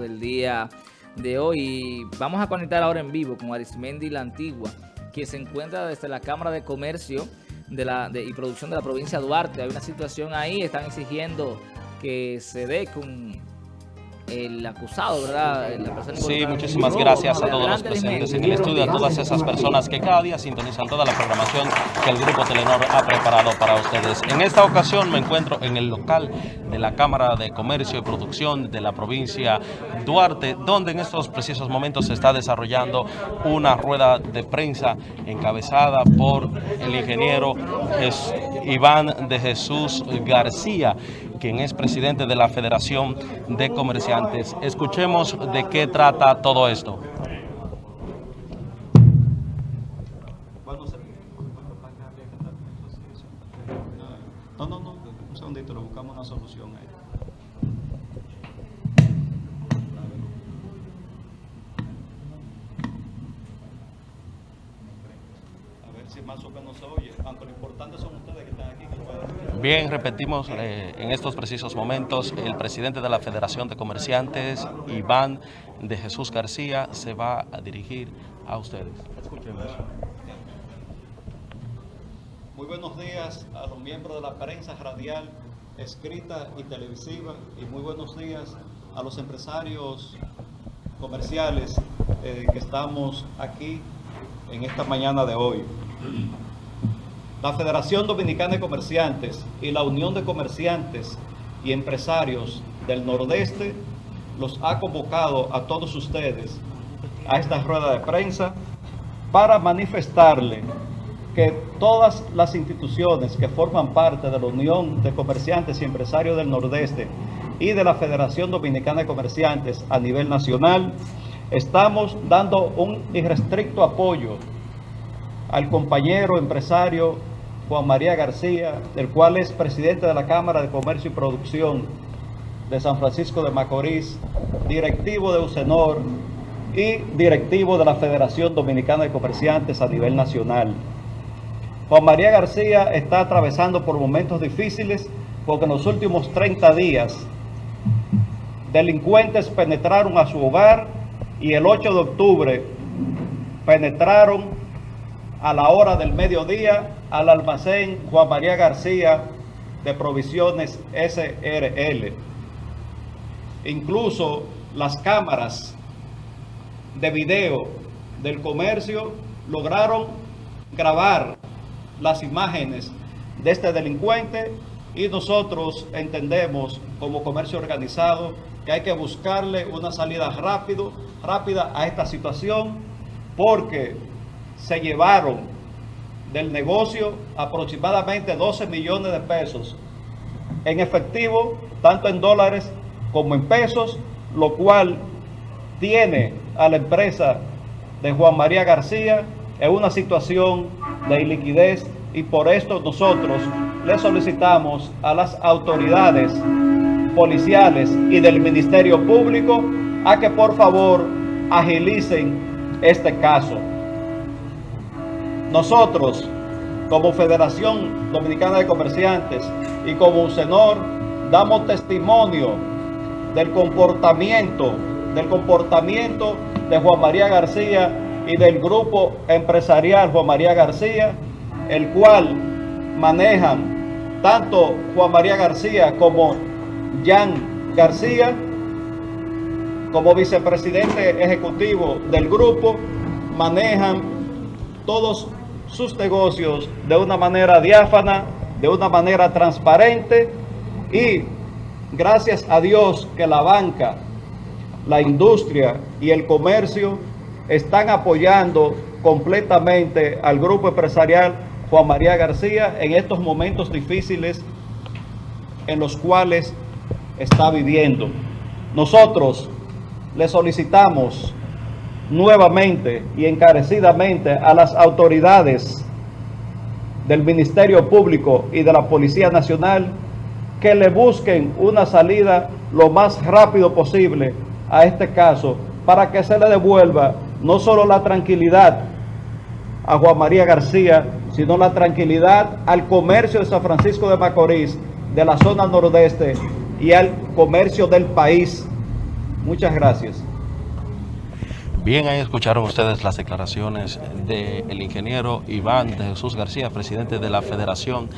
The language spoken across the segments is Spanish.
del día de hoy. Vamos a conectar ahora en vivo con Arismendi La Antigua, que se encuentra desde la Cámara de Comercio de la, y Producción de la provincia de Duarte. Hay una situación ahí, están exigiendo que se dé con el acusado, ¿verdad? La persona sí, muchísimas gracias a todos los presentes en el estudio, a todas esas personas que cada día sintonizan toda la programación que el Grupo Telenor ha preparado para ustedes. En esta ocasión me encuentro en el local de la Cámara de Comercio y Producción de la provincia Duarte, donde en estos precisos momentos se está desarrollando una rueda de prensa encabezada por el ingeniero Iván de Jesús García, quien es presidente de la Federación de Comerciantes. Escuchemos de qué trata todo esto. Bien, repetimos eh, en estos precisos momentos, el presidente de la Federación de Comerciantes, Iván de Jesús García, se va a dirigir a ustedes. Escuchemos. Muy buenos días a los miembros de la prensa radial, escrita y televisiva, y muy buenos días a los empresarios comerciales eh, que estamos aquí en esta mañana de hoy. La Federación Dominicana de Comerciantes y la Unión de Comerciantes y Empresarios del Nordeste los ha convocado a todos ustedes a esta rueda de prensa para manifestarle que todas las instituciones que forman parte de la Unión de Comerciantes y Empresarios del Nordeste y de la Federación Dominicana de Comerciantes a nivel nacional, estamos dando un irrestricto apoyo al compañero empresario Juan María García, el cual es presidente de la Cámara de Comercio y Producción de San Francisco de Macorís, directivo de UCENOR y directivo de la Federación Dominicana de Comerciantes a nivel nacional. Juan María García está atravesando por momentos difíciles porque en los últimos 30 días delincuentes penetraron a su hogar y el 8 de octubre penetraron a la hora del mediodía al almacén Juan María García de Provisiones SRL. Incluso las cámaras de video del comercio lograron grabar las imágenes de este delincuente y nosotros entendemos como comercio organizado que hay que buscarle una salida rápido, rápida a esta situación porque se llevaron del negocio aproximadamente 12 millones de pesos en efectivo, tanto en dólares como en pesos, lo cual tiene a la empresa de Juan María García en una situación de iliquidez y por esto nosotros le solicitamos a las autoridades policiales y del Ministerio Público a que por favor agilicen este caso. Nosotros, como Federación Dominicana de Comerciantes y como UCENOR, damos testimonio del comportamiento, del comportamiento de Juan María García y del grupo empresarial Juan María García, el cual manejan tanto Juan María García como Jan García, como vicepresidente ejecutivo del grupo, manejan todos sus negocios de una manera diáfana, de una manera transparente y gracias a Dios que la banca, la industria y el comercio están apoyando completamente al grupo empresarial Juan María García en estos momentos difíciles en los cuales está viviendo. Nosotros le solicitamos nuevamente y encarecidamente a las autoridades del Ministerio Público y de la Policía Nacional que le busquen una salida lo más rápido posible a este caso para que se le devuelva no solo la tranquilidad a Juan María García, sino la tranquilidad al comercio de San Francisco de Macorís, de la zona nordeste y al comercio del país Muchas gracias. Bien, ahí escucharon ustedes las declaraciones del ingeniero Iván de Jesús García, presidente de la Federación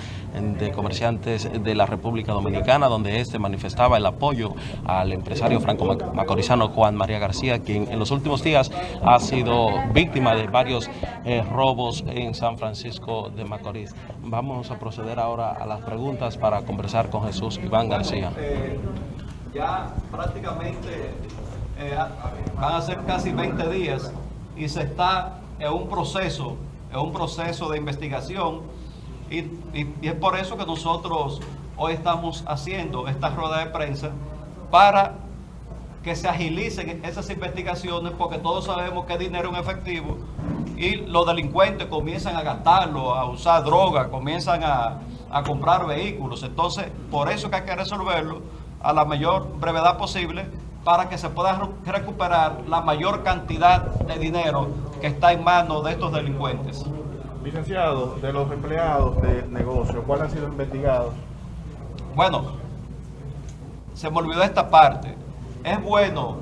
de Comerciantes de la República Dominicana, donde este manifestaba el apoyo al empresario franco-macorizano Juan María García, quien en los últimos días ha sido víctima de varios eh, robos en San Francisco de Macorís. Vamos a proceder ahora a las preguntas para conversar con Jesús Iván García. Eh, ya prácticamente eh, van a ser casi 20 días y se está en un proceso, en un proceso de investigación y, es por eso que nosotros hoy estamos haciendo esta rueda de prensa para que se agilicen esas investigaciones porque todos sabemos que es dinero en efectivo y los delincuentes comienzan a gastarlo, a usar droga, comienzan a, a comprar vehículos. Entonces, por eso que hay que resolverlo a la mayor brevedad posible para que se pueda recuperar la mayor cantidad de dinero que está en manos de estos delincuentes. Licenciado, de los empleados de negocio, ¿cuáles han sido investigados? Bueno, se me olvidó esta parte. Es bueno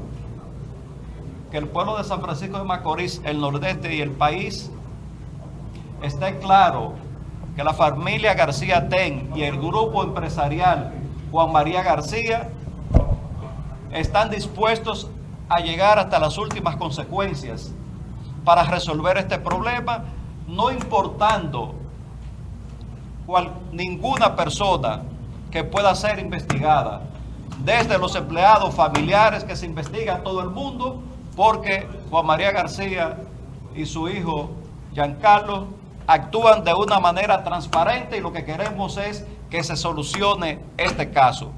que el pueblo de San Francisco de Macorís, el nordeste y el país esté claro que la familia García Ten y el grupo empresarial Juan María García están dispuestos a llegar hasta las últimas consecuencias para resolver este problema, no importando cual, ninguna persona que pueda ser investigada, desde los empleados familiares que se investigan todo el mundo, porque Juan María García y su hijo Giancarlo actúan de una manera transparente y lo que queremos es que se solucione este caso,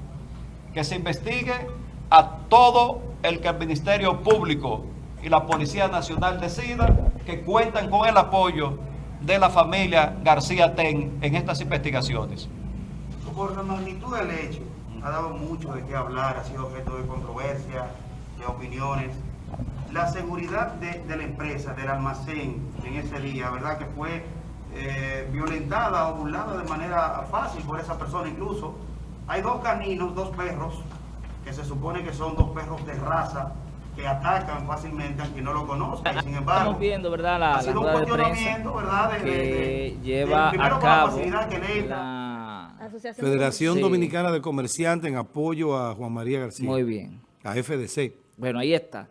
que se investigue a todo el que el Ministerio Público y la Policía Nacional decida que cuentan con el apoyo de la familia García Ten en estas investigaciones. Por la magnitud del hecho, ha dado mucho de qué hablar, ha sido objeto de controversia, de opiniones. La seguridad de, la empresa, del almacén en ese día, ¿verdad? Que fue eh, violentada o burlada de manera fácil por esa persona incluso. Hay dos caninos, dos perros, que se supone que son dos perros de raza que atacan fácilmente a quien no lo conozca. Y sin embargo, estamos viendo, ¿verdad? La, ha sido un cuestionamiento, ¿verdad? De, que lleva a cabo la Federación Dominicana de Comerciantes en apoyo a Juan María García. Muy bien. A FDC. Bueno, ahí está.